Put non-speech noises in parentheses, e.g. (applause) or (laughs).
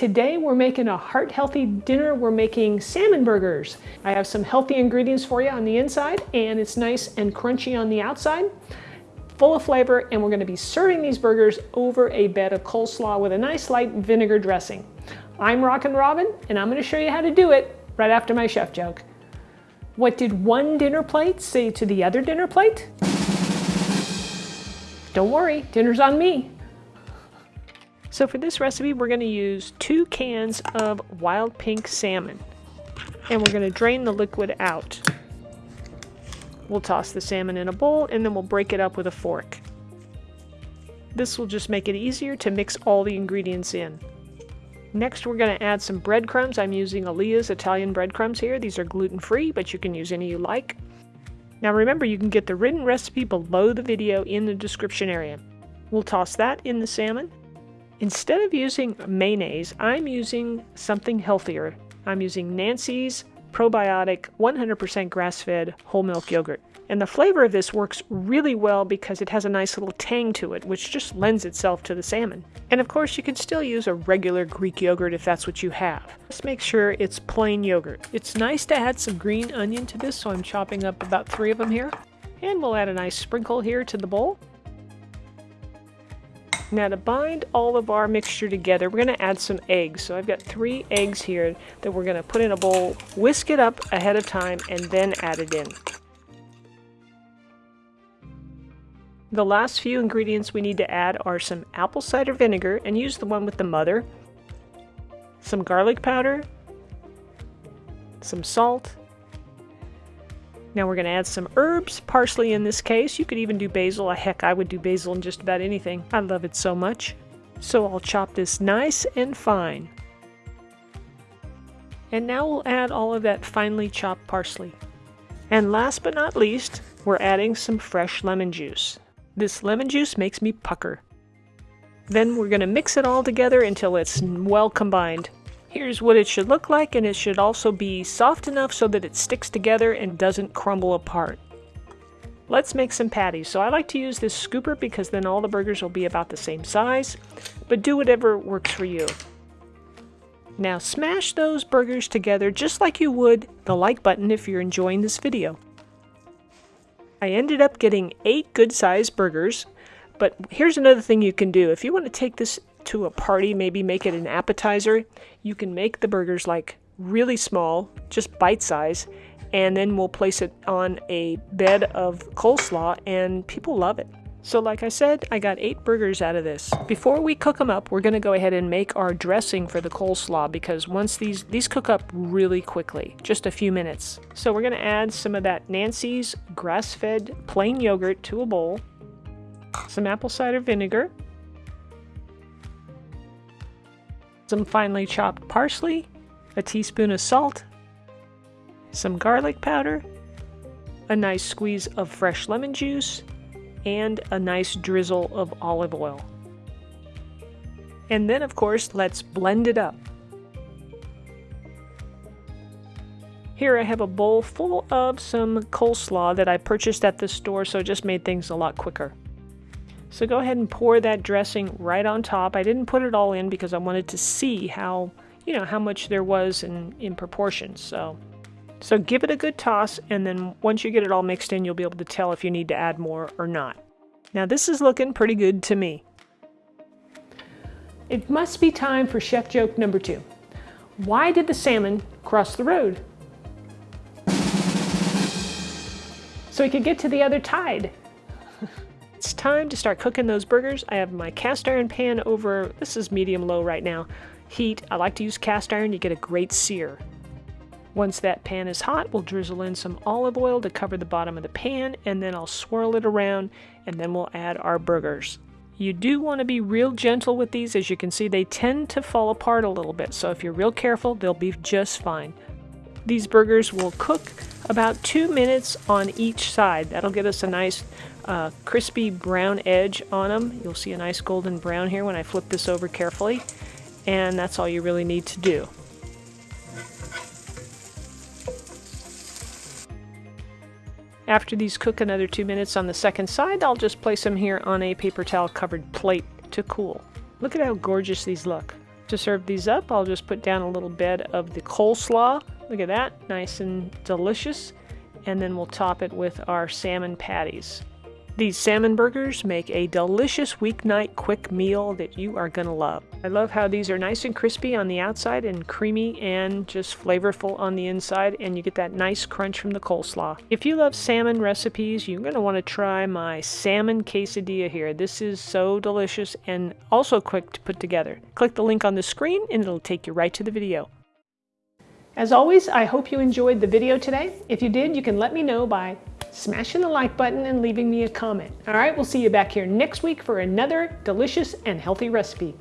Today we're making a heart-healthy dinner. We're making salmon burgers. I have some healthy ingredients for you on the inside and it's nice and crunchy on the outside, full of flavor, and we're gonna be serving these burgers over a bed of coleslaw with a nice light vinegar dressing. I'm Rockin' Robin and I'm gonna show you how to do it right after my chef joke. What did one dinner plate say to the other dinner plate? Don't worry, dinner's on me. So for this recipe, we're going to use two cans of wild pink salmon. And we're going to drain the liquid out. We'll toss the salmon in a bowl and then we'll break it up with a fork. This will just make it easier to mix all the ingredients in. Next, we're going to add some breadcrumbs. I'm using Aleia's Italian breadcrumbs here. These are gluten-free, but you can use any you like. Now remember, you can get the written recipe below the video in the description area. We'll toss that in the salmon. Instead of using mayonnaise, I'm using something healthier. I'm using Nancy's probiotic 100% grass-fed whole milk yogurt. And the flavor of this works really well because it has a nice little tang to it, which just lends itself to the salmon. And of course, you can still use a regular Greek yogurt if that's what you have. Just make sure it's plain yogurt. It's nice to add some green onion to this, so I'm chopping up about three of them here. And we'll add a nice sprinkle here to the bowl. Now to bind all of our mixture together, we're going to add some eggs. So I've got three eggs here that we're going to put in a bowl, whisk it up ahead of time, and then add it in. The last few ingredients we need to add are some apple cider vinegar, and use the one with the mother, some garlic powder, some salt, now we're going to add some herbs, parsley in this case. You could even do basil. Heck, I would do basil in just about anything. I love it so much. So I'll chop this nice and fine. And now we'll add all of that finely chopped parsley. And last but not least, we're adding some fresh lemon juice. This lemon juice makes me pucker. Then we're going to mix it all together until it's well combined. Here's what it should look like and it should also be soft enough so that it sticks together and doesn't crumble apart. Let's make some patties. So I like to use this scooper because then all the burgers will be about the same size, but do whatever works for you. Now smash those burgers together just like you would the like button if you're enjoying this video. I ended up getting 8 good sized burgers, but here's another thing you can do. If you want to take this to a party, maybe make it an appetizer, you can make the burgers like really small, just bite size, and then we'll place it on a bed of coleslaw and people love it. So like I said, I got eight burgers out of this. Before we cook them up, we're gonna go ahead and make our dressing for the coleslaw because once these, these cook up really quickly, just a few minutes. So we're gonna add some of that Nancy's grass-fed plain yogurt to a bowl, some apple cider vinegar, some finely chopped parsley, a teaspoon of salt, some garlic powder, a nice squeeze of fresh lemon juice, and a nice drizzle of olive oil. And then, of course, let's blend it up. Here I have a bowl full of some coleslaw that I purchased at the store, so it just made things a lot quicker. So go ahead and pour that dressing right on top. I didn't put it all in because I wanted to see how, you know, how much there was in, in proportion. So, so give it a good toss and then once you get it all mixed in, you'll be able to tell if you need to add more or not. Now this is looking pretty good to me. It must be time for chef joke number two. Why did the salmon cross the road? So he could get to the other tide. (laughs) It's time to start cooking those burgers. I have my cast iron pan over, this is medium low right now, heat. I like to use cast iron, you get a great sear. Once that pan is hot, we'll drizzle in some olive oil to cover the bottom of the pan, and then I'll swirl it around, and then we'll add our burgers. You do want to be real gentle with these. As you can see, they tend to fall apart a little bit, so if you're real careful, they'll be just fine. These burgers will cook about two minutes on each side. That'll get us a nice uh, crispy brown edge on them. You'll see a nice golden brown here when I flip this over carefully. And that's all you really need to do. After these cook another two minutes on the second side, I'll just place them here on a paper towel covered plate to cool. Look at how gorgeous these look. To serve these up, I'll just put down a little bed of the coleslaw. Look at that, nice and delicious. And then we'll top it with our salmon patties. These salmon burgers make a delicious weeknight quick meal that you are going to love. I love how these are nice and crispy on the outside and creamy and just flavorful on the inside and you get that nice crunch from the coleslaw. If you love salmon recipes, you're going to want to try my salmon quesadilla here. This is so delicious and also quick to put together. Click the link on the screen and it'll take you right to the video. As always, I hope you enjoyed the video today. If you did, you can let me know by smashing the like button and leaving me a comment. All right, we'll see you back here next week for another delicious and healthy recipe.